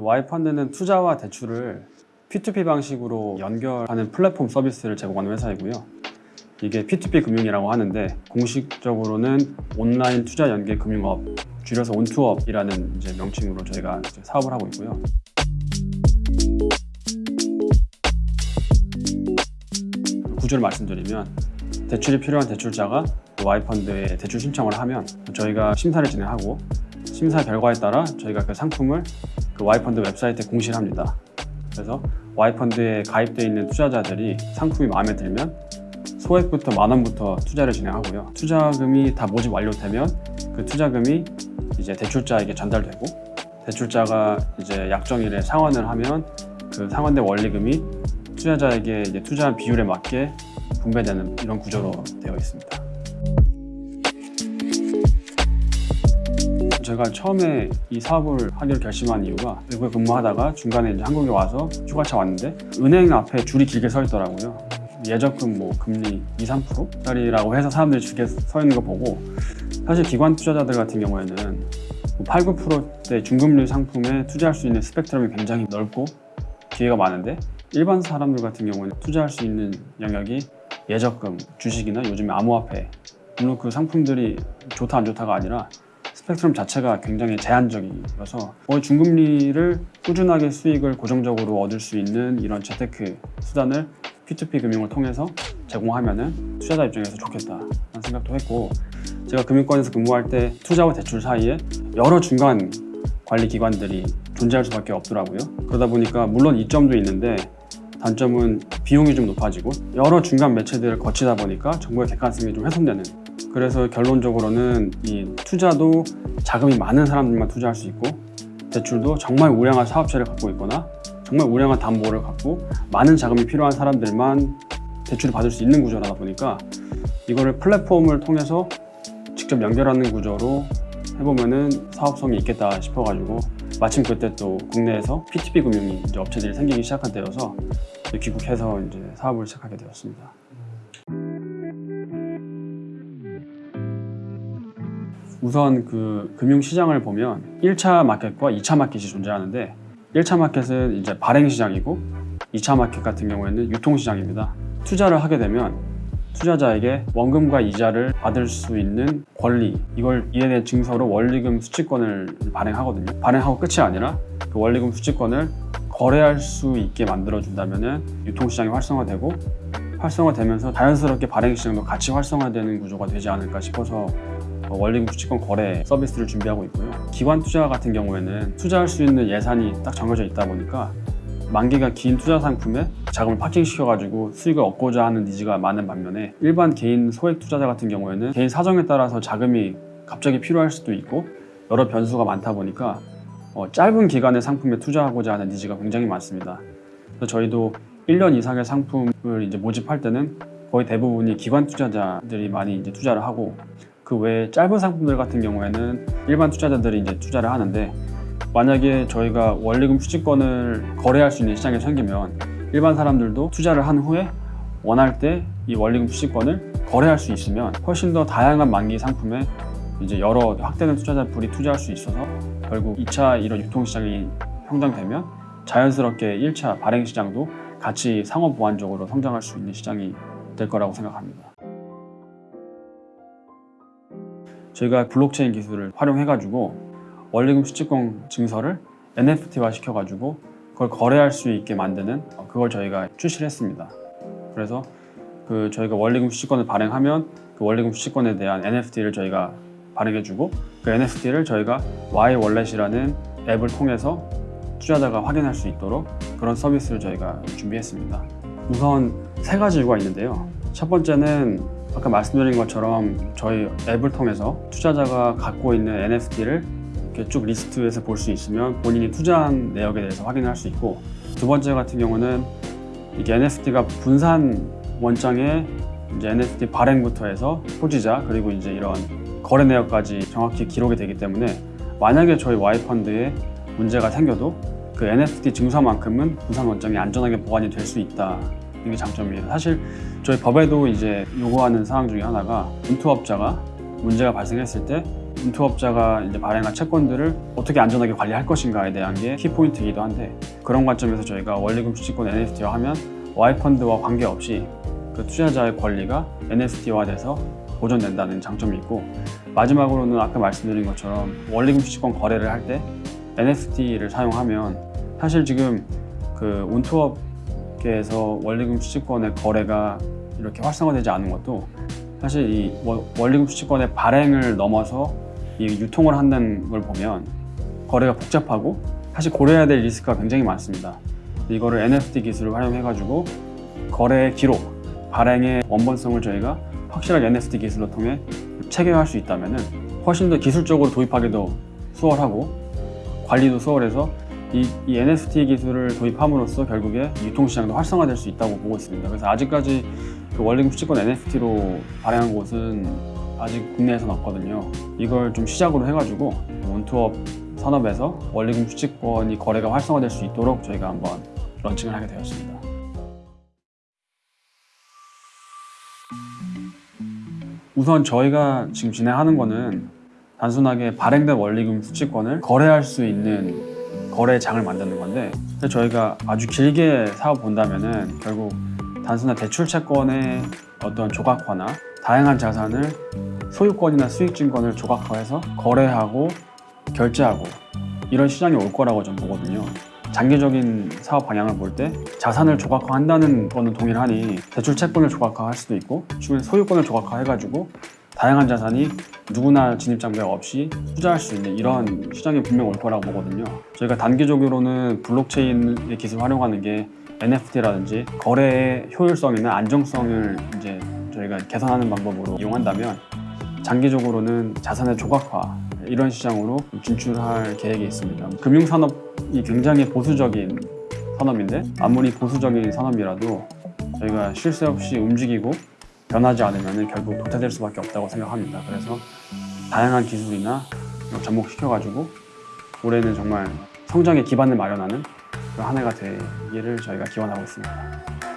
Y펀드는 투자와 대출을 P2P 방식으로 연결하는 플랫폼 서비스를 제공하는 회사이고요. 이게 P2P 금융이라고 하는데 공식적으로는 온라인 투자 연계 금융업, 줄여서 온투업이라는 이제 명칭으로 저희가 이제 사업을 하고 있고요. 구조를 말씀드리면 대출이 필요한 대출자가 Y펀드에 대출 신청을 하면 저희가 심사를 진행하고 심사 결과에 따라 저희가 그 상품을 그 Y펀드 웹사이트에 공시를 합니다. 그래서 Y펀드에 가입되어 있는 투자자들이 상품이 마음에 들면 소액부터 만 원부터 투자를 진행하고요. 투자금이 다 모집 완료되면 그 투자금이 이제 대출자에게 전달되고 대출자가 이제 약정일에 상환을 하면 그 상환된 원리금이 투자자에게 이제 투자한 비율에 맞게 분배되는 이런 구조로 되어 있습니다. 제가 처음에 이 사업을 하기로 결심한 이유가 외국에 근무하다가 중간에 이제 한국에 와서 휴가차 왔는데 은행 앞에 줄이 길게 서 있더라고요. 예적금 뭐 금리 2, 3%짜리라고 해서 사람들이 줄게 서 있는 거 보고 사실 기관 투자자들 같은 경우에는 8, 9%대 중금리 상품에 투자할 수 있는 스펙트럼이 굉장히 넓고 기회가 많은데 일반 사람들 같은 경우는 투자할 수 있는 영역이 예적금, 주식이나 요즘에 암호화폐 물론 그 상품들이 좋다 안 좋다가 아니라 스펙트럼 자체가 굉장히 제한적이어서 거의 중금리를 꾸준하게 수익을 고정적으로 얻을 수 있는 이런 재테크 수단을 P2P 금융을 통해서 제공하면 투자자 입장에서 좋겠다는 생각도 했고 제가 금융권에서 근무할 때 투자와 대출 사이에 여러 중간 관리 기관들이 존재할 수밖에 없더라고요. 그러다 보니까 물론 이점도 있는데 단점은 비용이 좀 높아지고 여러 중간 매체들을 거치다 보니까 정보의 객관성이 좀 훼손되는 그래서 결론적으로는 이 투자도 자금이 많은 사람들만 투자할 수 있고 대출도 정말 우량한 사업체를 갖고 있거나 정말 우량한 담보를 갖고 많은 자금이 필요한 사람들만 대출을 받을 수 있는 구조라다 보니까 이거를 플랫폼을 통해서 직접 연결하는 구조로 해보면은 사업성이 있겠다 싶어가지고 마침 그때 또 국내에서 P2P 금융이 이제 업체들이 생기기 시작한 때여서 귀국해서 이제 사업을 시작하게 되었습니다. 우선 그 금융 시장을 보면 1차 마켓과 2차 마켓이 존재하는데 1차 마켓은 이제 발행 시장이고 2차 마켓 같은 경우에는 유통 시장입니다. 투자를 하게 되면 투자자에게 원금과 이자를 받을 수 있는 권리 이걸 이에 대한 증서로 원리금 수취권을 발행하거든요. 발행하고 끝이 아니라 그 원리금 수취권을 거래할 수 있게 만들어 준다면은 유통 시장이 활성화되고 활성화되면서 자연스럽게 발행 시장도 같이 활성화되는 구조가 되지 않을까 싶어서 어, 원리금 수취권 거래 서비스를 준비하고 있고요. 기관 투자 같은 경우에는 투자할 수 있는 예산이 딱 정해져 있다 보니까 만기가 긴 투자 상품에 자금을 파킹시켜가지고 수익을 얻고자 하는 니즈가 많은 반면에 일반 개인 소액 투자자 같은 경우에는 개인 사정에 따라서 자금이 갑자기 필요할 수도 있고 여러 변수가 많다 보니까 어, 짧은 기간의 상품에 투자하고자 하는 니즈가 굉장히 많습니다. 그래서 저희도 1년 이상의 상품을 이제 모집할 때는 거의 대부분이 기관 투자자들이 많이 이제 투자를 하고 그 외에 짧은 상품들 같은 경우에는 일반 투자자들이 이제 투자를 하는데 만약에 저희가 원리금 수취권을 거래할 수 있는 시장이 생기면 일반 사람들도 투자를 한 후에 원할 때 이 원리금 수취권을 거래할 수 있으면 훨씬 더 다양한 만기 상품에 이제 여러 확대된 투자자풀이 투자할 수 있어서 결국 2차 이런 유통시장이 형성되면 자연스럽게 1차 발행 시장도 같이 상호 보완적으로 성장할 수 있는 시장이 될 거라고 생각합니다. 저희가 블록체인 기술을 활용해가지고 원리금 수취권 증서를 NFT화 시켜가지고 그걸 거래할 수 있게 만드는 그걸 저희가 출시를 했습니다. 그래서 그 저희가 원리금 수취권을 발행하면 그 원리금 수취권에 대한 NFT를 저희가 발행해주고 그 NFT를 저희가 Y 월렛이라는 앱을 통해서 투자자가 확인할 수 있도록 그런 서비스를 저희가 준비했습니다. 우선 세 가지 이유가 있는데요. 첫 번째는 아까 말씀드린 것처럼 저희 앱을 통해서 투자자가 갖고 있는 NFT를 이렇게 쭉 리스트에서 볼 수 있으면 본인이 투자한 내역에 대해서 확인할 수 있고 두 번째 같은 경우는 이게 NFT가 분산 원장에 이제 NFT 발행부터 해서 소지자 그리고 이제 이런 거래 내역까지 정확히 기록이 되기 때문에 만약에 저희 Y펀드에 문제가 생겨도 그 NFT 증서만큼은 분산 원장이 안전하게 보관이 될 수 있다. 이게 장점이에요. 사실 저희 법에도 이제 요구하는 사항 중에 하나가 온투업자가 문제가 발생했을 때 운투업자가 이제 발행한 채권들을 어떻게 안전하게 관리할 것인가에 대한 게 키포인트이기도 한데 그런 관점에서 저희가 원리금 수취권 NFT화 하면 Y펀드와 관계없이 그 투자자의 권리가 NFT화돼서 보존된다는 장점이 있고 마지막으로는 아까 말씀드린 것처럼 원리금 수취권 거래를 할 때 NFT를 사용하면 사실 지금 그 운투업 계에서 원리금 수취권의 거래가 이렇게 활성화되지 않은 것도 사실 이 원- 원리금 수취권의 발행을 넘어서 이 유통을 한다는 걸 보면 거래가 복잡하고 사실 고려해야 될 리스크가 굉장히 많습니다. 이거를 NFT 기술을 활용해가지고 거래 기록, 발행의 원본성을 저희가 확실하게 NFT 기술로 통해 체계화할 수 있다면 훨씬 더 기술적으로 도입하기도 수월하고 관리도 수월해서 이, 이 NFT 기술을 도입함으로써 결국에 유통시장도 활성화될 수 있다고 보고 있습니다. 그래서 아직까지 그 원리금 수취권 NFT로 발행한 곳은 아직 국내에서는 없거든요. 이걸 좀 시작으로 해가지고 원투업 산업에서 원리금 수취권이 거래가 활성화될 수 있도록 저희가 한번 런칭을 하게 되었습니다. 우선 저희가 지금 진행하는 거는 단순하게 발행된 원리금 수취권을 거래할 수 있는 거래장을 만드는 건데 저희가 아주 길게 사업 본다면 은 결국 단순한 대출 채권의 어떤 조각화나 다양한 자산을 소유권이나 수익증권을 조각화해서 거래하고 결제하고 이런 시장이 올 거라고 좀 보거든요. 장기적인 사업 방향을 볼 때 자산을 조각화한다는 거는 동일하니 대출 채권을 조각화할 수도 있고 주변 소유권을 조각화해가지고 다양한 자산이 누구나 진입 장벽 없이 투자할 수 있는 이런 시장이 분명 올 거라고 보거든요. 저희가 단기적으로는 블록체인의 기술 활용하는 게 NFT라든지 거래의 효율성이나 안정성을 이제 저희가 개선하는 방법으로 이용한다면 장기적으로는 자산의 조각화 이런 시장으로 진출할 계획이 있습니다. 금융산업이 굉장히 보수적인 산업인데 아무리 보수적인 산업이라도 저희가 쉴 새 없이 움직이고 변하지 않으면 결국 도태될 수밖에 없다고 생각합니다. 그래서 다양한 기술이나 이런 접목시켜가지고 올해는 정말 성장의 기반을 마련하는 그런 한 해가 되기를 저희가 기원하고 있습니다.